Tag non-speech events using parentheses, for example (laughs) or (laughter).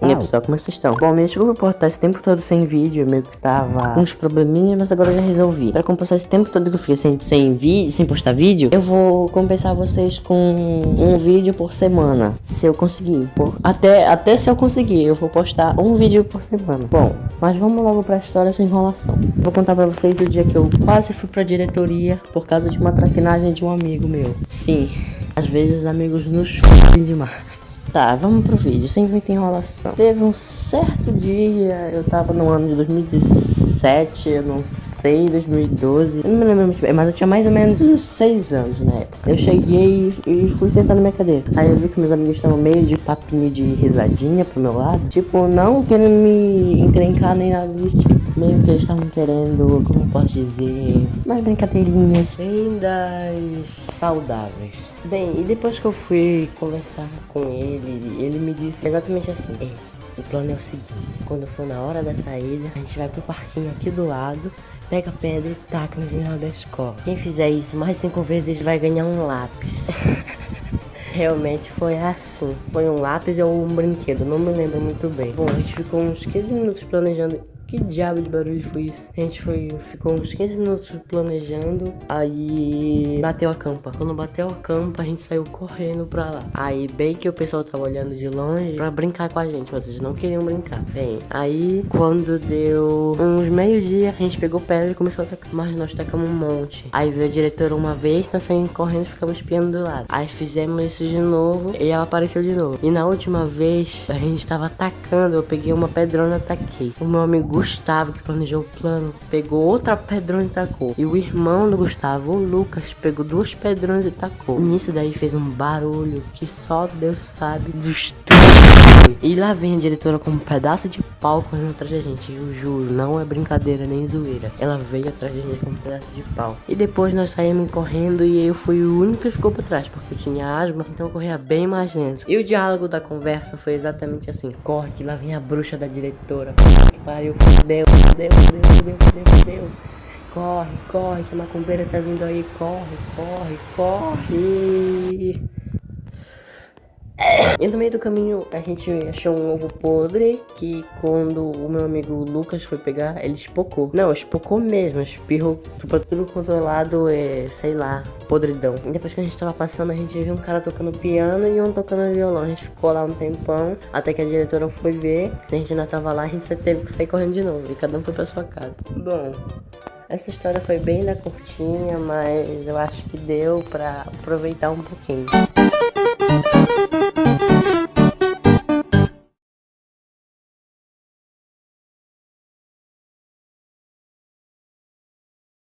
E aí pessoal, como é que vocês estão? Bom, me desculpa por estar esse tempo todo sem vídeo, meio que tava uns probleminhas, mas agora eu já resolvi. Pra compensar esse tempo todo que eu fiquei sem, sem vídeo, sem postar vídeo, eu vou compensar vocês com um vídeo por semana, se eu conseguir. Por, até, até se eu conseguir, eu vou postar um vídeo por semana. Bom, mas vamos logo pra história sem enrolação. Vou contar pra vocês o dia que eu quase fui pra diretoria por causa de uma traquinagem de um amigo meu. Sim, às vezes amigos nos f***em demais. Tá, vamos pro vídeo, sem muita enrolação. Teve um certo dia, eu tava no ano de 2017, eu não sei, 2012, eu não me lembro muito bem, mas eu tinha mais ou menos uns 6 anos na época. Eu cheguei e fui sentar na minha cadeira. Aí eu vi que meus amigos estavam meio de papinho de risadinha pro meu lado. Tipo, não querendo me encrencar nem nada do tipo. Meio que eles estavam querendo, como posso dizer, mais brincadeirinhas bem das saudáveis. Bem, e depois que eu fui conversar com ele, ele me disse exatamente assim: Ei, o plano é o seguinte: quando for na hora da saída, a gente vai pro parquinho aqui do lado, pega a pedra e taca no final da escola. Quem fizer isso mais cinco vezes vai ganhar um lápis. (laughs) Realmente foi assim. Foi um lápis ou um brinquedo, não me lembro muito bem. Bom, a gente ficou uns 15 minutos planejando que diabo de barulho foi isso? A gente foi, ficou uns 15 minutos planejando, aí bateu a campa. Quando bateu a campa, a gente saiu correndo pra lá. Aí bem que o pessoal tava olhando de longe pra brincar com a gente, mas eles não queriam brincar. Bem, aí quando deu uns meio-dia, a gente pegou pedra e começou a tacar. Mas nós tacamos um monte. Aí veio a diretora uma vez, nós saímos correndo e ficamos espiando do lado. Aí fizemos isso de novo e ela apareceu de novo. E na última vez, a gente tava atacando, eu peguei uma pedrona e ataquei. O meu amigo Gustavo, que planejou o plano, pegou outra pedrona e tacou. E o irmão do Gustavo, o Lucas, pegou duas pedronas e tacou. Nisso daí fez um barulho que só Deus sabe dos e lá vem a diretora com um pedaço de pau correndo atrás da gente. Eu juro, não é brincadeira nem zoeira. Ela veio atrás da gente com um pedaço de pau. E depois nós saímos correndo e eu fui o único que ficou pra trás, porque eu tinha asma, então eu corria bem mais lento. E o diálogo da conversa foi exatamente assim: corre, que lá vem a bruxa da diretora. Que pariu, fudeu, fudeu, fudeu, fudeu, fudeu, fudeu. Corre, corre, que a macumbeira tá vindo aí. Corre, corre, corre. E no meio do caminho a gente achou um ovo podre que quando o meu amigo Lucas foi pegar, ele espocou. Não, espocou mesmo, espirrou pra tudo quanto é é, sei lá, podridão. E depois que a gente tava passando, a gente viu um cara tocando piano e um tocando violão. A gente ficou lá um tempão, até que a diretora foi ver. A gente ainda tava lá, a gente teve que sair correndo de novo. E cada um foi pra sua casa. Bom, essa história foi bem da curtinha, mas eu acho que deu pra aproveitar um pouquinho.